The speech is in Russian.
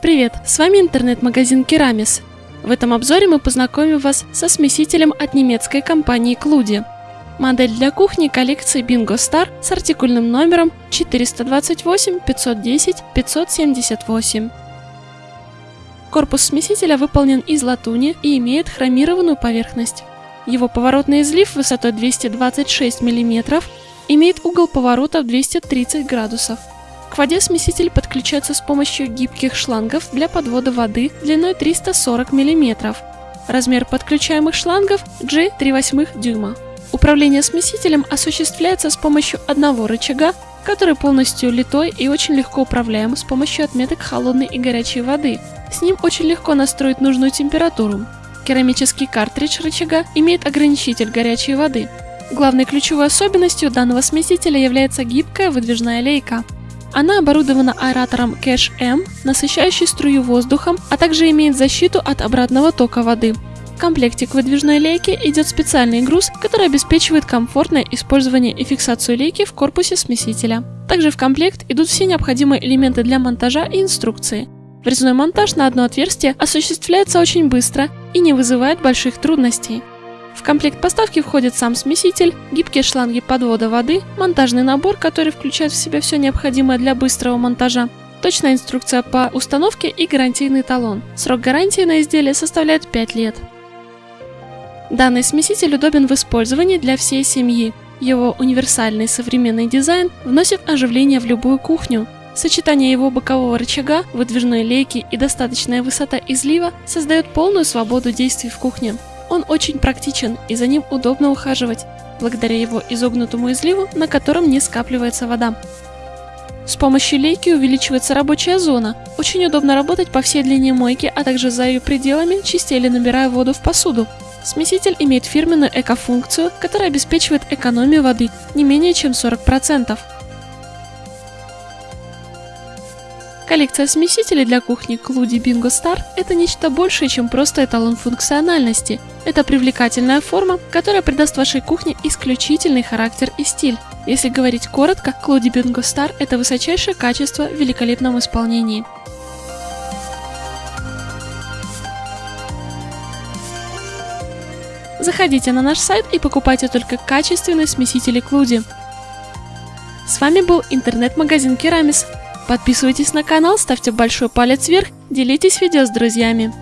Привет, с вами интернет-магазин Керамис. В этом обзоре мы познакомим вас со смесителем от немецкой компании Клуди. Модель для кухни коллекции Bingo Star с артикульным номером 428 510 578. Корпус смесителя выполнен из латуни и имеет хромированную поверхность. Его поворотный излив высотой 226 мм имеет угол поворота в 230 градусов. К воде смеситель подключается с помощью гибких шлангов для подвода воды длиной 340 мм. Размер подключаемых шлангов G3,8 дюйма. Управление смесителем осуществляется с помощью одного рычага, который полностью литой и очень легко управляем с помощью отметок холодной и горячей воды. С ним очень легко настроить нужную температуру. Керамический картридж рычага имеет ограничитель горячей воды. Главной ключевой особенностью данного смесителя является гибкая выдвижная лейка. Она оборудована аэратором Cash M, насыщающий струю воздухом, а также имеет защиту от обратного тока воды. В комплекте к выдвижной лейке идет специальный груз, который обеспечивает комфортное использование и фиксацию лейки в корпусе смесителя. Также в комплект идут все необходимые элементы для монтажа и инструкции. Врезной монтаж на одно отверстие осуществляется очень быстро и не вызывает больших трудностей. В комплект поставки входит сам смеситель, гибкие шланги подвода воды, монтажный набор, который включает в себя все необходимое для быстрого монтажа, точная инструкция по установке и гарантийный талон. Срок гарантии на изделие составляет 5 лет. Данный смеситель удобен в использовании для всей семьи. Его универсальный современный дизайн вносит оживление в любую кухню. Сочетание его бокового рычага, выдвижной лейки и достаточная высота излива создает полную свободу действий в кухне. Он очень практичен и за ним удобно ухаживать, благодаря его изогнутому изливу, на котором не скапливается вода. С помощью лейки увеличивается рабочая зона. Очень удобно работать по всей длине мойки, а также за ее пределами, чистя набирая воду в посуду. Смеситель имеет фирменную эко-функцию, которая обеспечивает экономию воды не менее чем 40%. Коллекция смесителей для кухни Клуди Bingo Star – это нечто большее, чем просто эталон функциональности. Это привлекательная форма, которая придаст вашей кухне исключительный характер и стиль. Если говорить коротко, Клуди Bingo Star – это высочайшее качество в великолепном исполнении. Заходите на наш сайт и покупайте только качественные смесители Клуди. С вами был интернет-магазин Керамис. Подписывайтесь на канал, ставьте большой палец вверх, делитесь видео с друзьями.